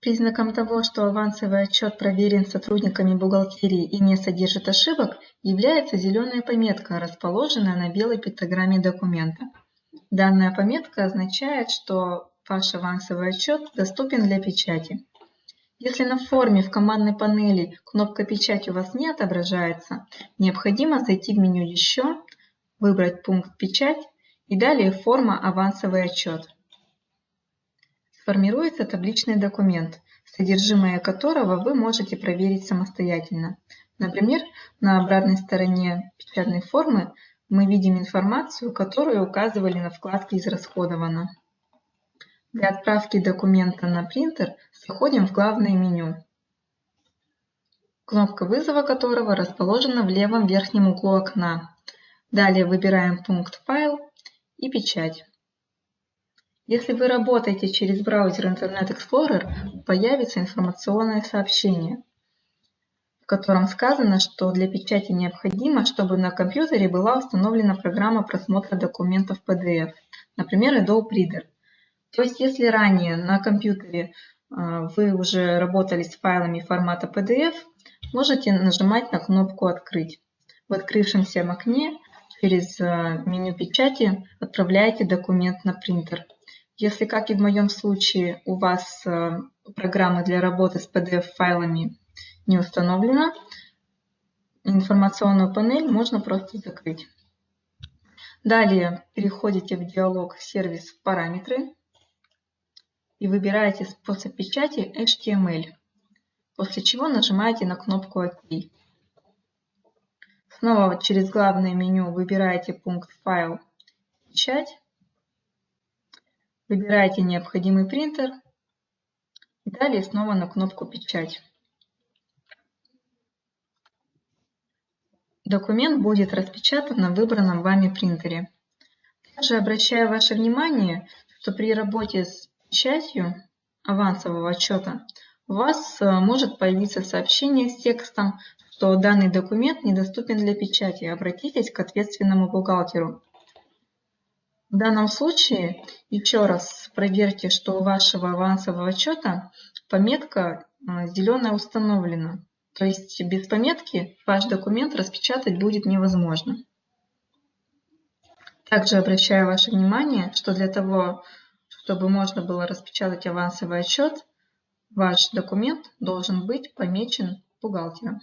Признаком того, что авансовый отчет проверен сотрудниками бухгалтерии и не содержит ошибок, является зеленая пометка, расположенная на белой пиктограмме документа. Данная пометка означает, что ваш авансовый отчет доступен для печати. Если на форме в командной панели кнопка «Печать» у вас не отображается, необходимо зайти в меню «Еще», выбрать пункт «Печать» и далее форма «Авансовый отчет» формируется табличный документ, содержимое которого вы можете проверить самостоятельно. Например, на обратной стороне печатной формы мы видим информацию, которую указывали на вкладке «Израсходовано». Для отправки документа на принтер заходим в главное меню, кнопка вызова которого расположена в левом верхнем углу окна. Далее выбираем пункт «Файл» и «Печать». Если вы работаете через браузер Internet Explorer, появится информационное сообщение, в котором сказано, что для печати необходимо, чтобы на компьютере была установлена программа просмотра документов PDF, например, Adobe Reader. То есть, если ранее на компьютере а, вы уже работали с файлами формата PDF, можете нажимать на кнопку «Открыть». В открывшемся окне через а, меню печати отправляете документ на принтер. Если, как и в моем случае, у вас э, программа для работы с PDF-файлами не установлена, информационную панель можно просто закрыть. Далее переходите в диалог «Сервис параметры» и выбираете способ печати HTML, после чего нажимаете на кнопку «Ок». Снова через главное меню выбираете пункт «Файл», «Печать» Выбираете необходимый принтер и далее снова на кнопку «Печать». Документ будет распечатан на выбранном вами принтере. Также обращаю ваше внимание, что при работе с печатью авансового отчета у вас э, может появиться сообщение с текстом, что данный документ недоступен для печати. Обратитесь к ответственному бухгалтеру. В данном случае еще раз проверьте, что у вашего авансового отчета пометка а, зеленая установлена. То есть без пометки ваш документ распечатать будет невозможно. Также обращаю ваше внимание, что для того, чтобы можно было распечатать авансовый отчет, ваш документ должен быть помечен бухгалтером.